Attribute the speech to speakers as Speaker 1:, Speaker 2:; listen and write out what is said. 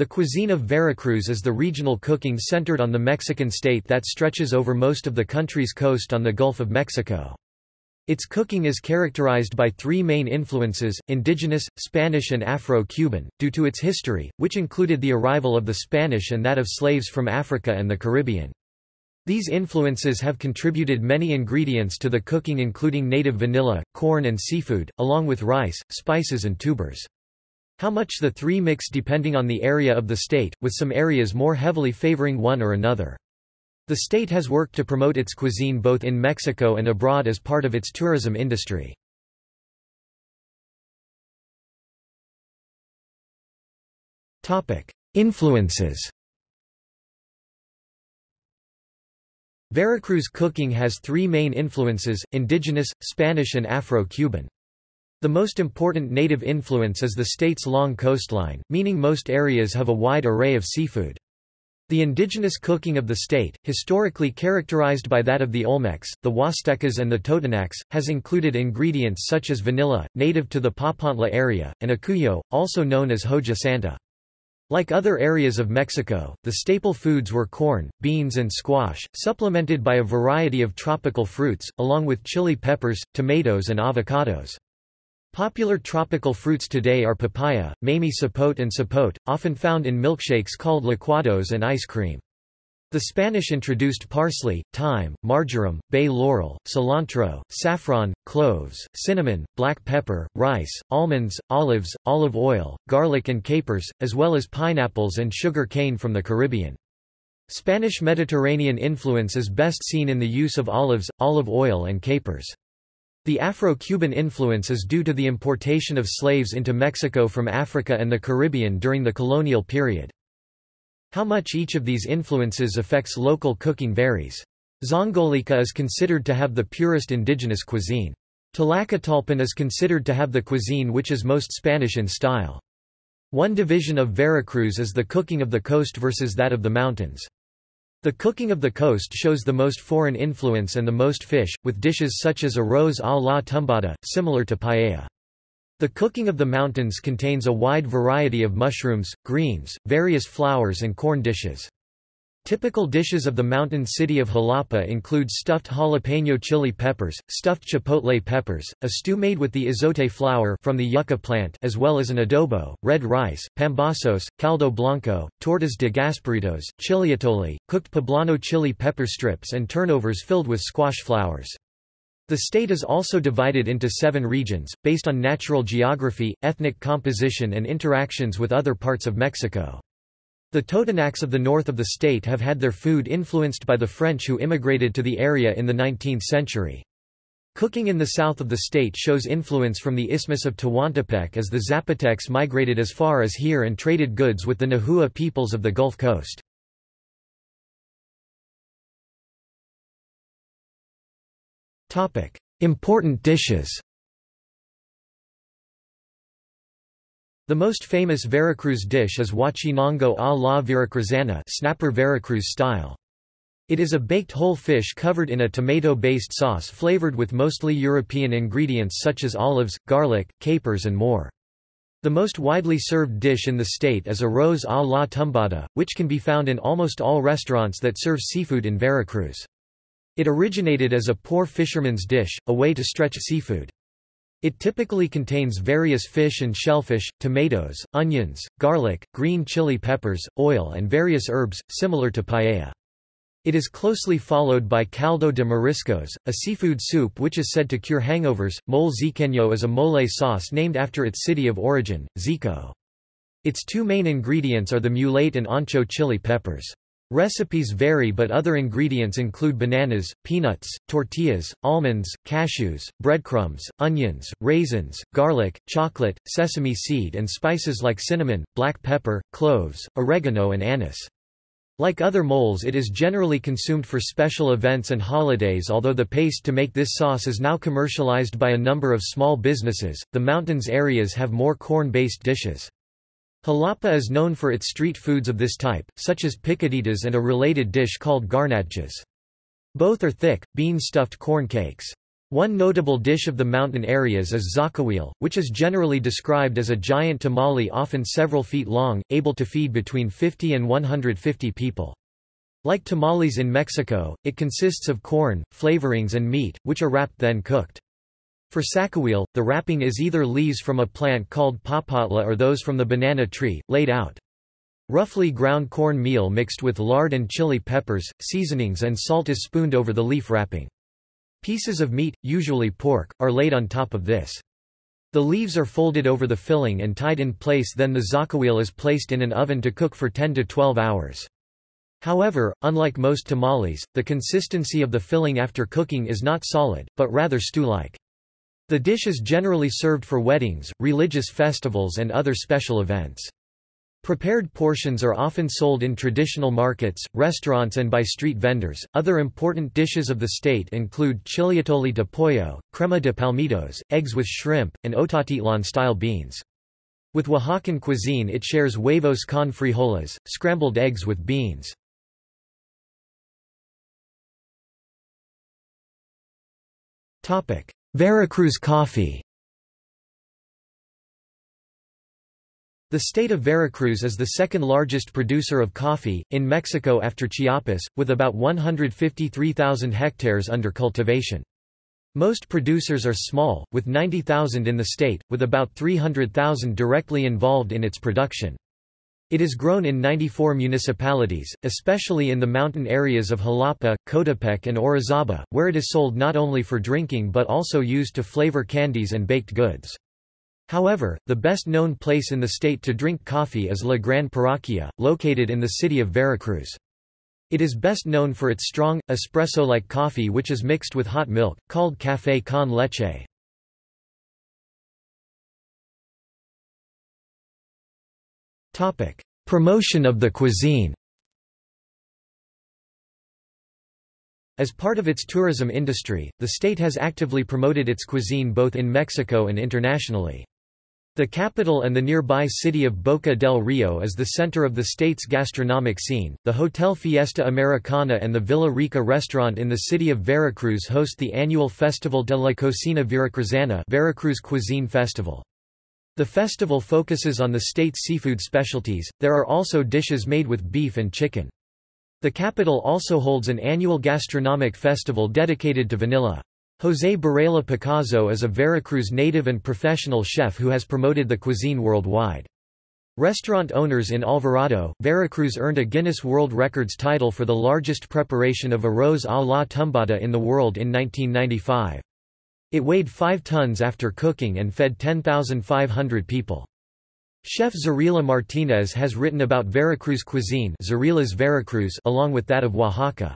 Speaker 1: The cuisine of Veracruz is the regional cooking centered on the Mexican state that stretches over most of the country's coast on the Gulf of Mexico. Its cooking is characterized by three main influences, indigenous, Spanish and Afro-Cuban, due to its history, which included the arrival of the Spanish and that of slaves from Africa and the Caribbean. These influences have contributed many ingredients to the cooking including native vanilla, corn and seafood, along with rice, spices and tubers. How much the three mix depending on the area of the state, with some areas more heavily favoring one or another. The state has worked to promote its cuisine both in Mexico and abroad as part of its tourism industry. Influences Veracruz cooking has three main influences, indigenous, Spanish and Afro-Cuban. The most important native influence is the state's long coastline, meaning most areas have a wide array of seafood. The indigenous cooking of the state, historically characterized by that of the Olmecs, the Huastecas and the Totonacs, has included ingredients such as vanilla, native to the Papantla area, and acuyo, also known as hoja santa. Like other areas of Mexico, the staple foods were corn, beans and squash, supplemented by a variety of tropical fruits, along with chili peppers, tomatoes and avocados. Popular tropical fruits today are papaya, mamey sapote and sapote, often found in milkshakes called licuados and ice cream. The Spanish introduced parsley, thyme, marjoram, bay laurel, cilantro, saffron, cloves, cinnamon, black pepper, rice, almonds, olives, olive oil, garlic and capers, as well as pineapples and sugar cane from the Caribbean. Spanish Mediterranean influence is best seen in the use of olives, olive oil and capers. The Afro-Cuban influence is due to the importation of slaves into Mexico from Africa and the Caribbean during the colonial period. How much each of these influences affects local cooking varies. Zongolica is considered to have the purest indigenous cuisine. Tlacotalpan is considered to have the cuisine which is most Spanish in style. One division of Veracruz is the cooking of the coast versus that of the mountains. The cooking of the coast shows the most foreign influence and the most fish, with dishes such as arroz a la tumbada, similar to paella. The cooking of the mountains contains a wide variety of mushrooms, greens, various flowers and corn dishes. Typical dishes of the mountain city of Jalapa include stuffed jalapeno chili peppers, stuffed chipotle peppers, a stew made with the izote flower from the yucca plant as well as an adobo, red rice, pambazos, caldo blanco, tortas de gasparitos, chiliatole, cooked poblano chili pepper strips and turnovers filled with squash flowers. The state is also divided into seven regions, based on natural geography, ethnic composition and interactions with other parts of Mexico. The Totonacs of the north of the state have had their food influenced by the French who immigrated to the area in the 19th century. Cooking in the south of the state shows influence from the Isthmus of Tehuantepec as the Zapotecs migrated as far as here and traded goods with the Nahua peoples of the Gulf Coast. Important dishes The most famous Veracruz dish is huachinango a la veracruzana snapper Veracruz style. It is a baked whole fish covered in a tomato-based sauce flavored with mostly European ingredients such as olives, garlic, capers and more. The most widely served dish in the state is arroz a la tumbada, which can be found in almost all restaurants that serve seafood in Veracruz. It originated as a poor fisherman's dish, a way to stretch seafood. It typically contains various fish and shellfish, tomatoes, onions, garlic, green chili peppers, oil and various herbs, similar to paella. It is closely followed by caldo de mariscos, a seafood soup which is said to cure hangovers. Mole xiqueño is a mole sauce named after its city of origin, Xico. Its two main ingredients are the mulato and ancho chili peppers. Recipes vary but other ingredients include bananas, peanuts, tortillas, almonds, cashews, breadcrumbs, onions, raisins, garlic, chocolate, sesame seed and spices like cinnamon, black pepper, cloves, oregano and anise. Like other moles it is generally consumed for special events and holidays although the paste to make this sauce is now commercialized by a number of small businesses, the mountains areas have more corn-based dishes. Jalapa is known for its street foods of this type, such as picaditas and a related dish called garnachas. Both are thick, bean-stuffed corn cakes. One notable dish of the mountain areas is zacahuil, which is generally described as a giant tamale often several feet long, able to feed between 50 and 150 people. Like tamales in Mexico, it consists of corn, flavorings and meat, which are wrapped then cooked. For zacahuil, the wrapping is either leaves from a plant called papatla or those from the banana tree, laid out. Roughly ground corn meal mixed with lard and chili peppers, seasonings and salt is spooned over the leaf wrapping. Pieces of meat, usually pork, are laid on top of this. The leaves are folded over the filling and tied in place then the zacahuil is placed in an oven to cook for 10 to 12 hours. However, unlike most tamales, the consistency of the filling after cooking is not solid, but rather stew-like. The dish is generally served for weddings, religious festivals and other special events. Prepared portions are often sold in traditional markets, restaurants and by street vendors. Other important dishes of the state include chiliatole de pollo, crema de palmitos, eggs with shrimp, and Otatitlán-style beans. With Oaxacan cuisine it shares huevos con frijoles, scrambled eggs with beans. Veracruz coffee The state of Veracruz is the second largest producer of coffee, in Mexico after Chiapas, with about 153,000 hectares under cultivation. Most producers are small, with 90,000 in the state, with about 300,000 directly involved in its production. It is grown in 94 municipalities, especially in the mountain areas of Jalapa, Coatepec and Orizaba, where it is sold not only for drinking but also used to flavor candies and baked goods. However, the best-known place in the state to drink coffee is La Gran Parroquia, located in the city of Veracruz. It is best known for its strong, espresso-like coffee which is mixed with hot milk, called café con leche. Promotion of the cuisine As part of its tourism industry, the state has actively promoted its cuisine both in Mexico and internationally. The capital and the nearby city of Boca del Rio is the center of the state's gastronomic scene. The Hotel Fiesta Americana and the Villa Rica restaurant in the city of Veracruz host the annual Festival de la Cocina Veracruzana Veracruz Cuisine Festival. The festival focuses on the state's seafood specialties, there are also dishes made with beef and chicken. The capital also holds an annual gastronomic festival dedicated to vanilla. José Burela Picazzo is a Veracruz native and professional chef who has promoted the cuisine worldwide. Restaurant owners in Alvarado, Veracruz earned a Guinness World Records title for the largest preparation of arroz a la tumbada in the world in 1995. It weighed 5 tons after cooking and fed 10,500 people. Chef Zarela Martinez has written about Veracruz cuisine Veracruz along with that of Oaxaca.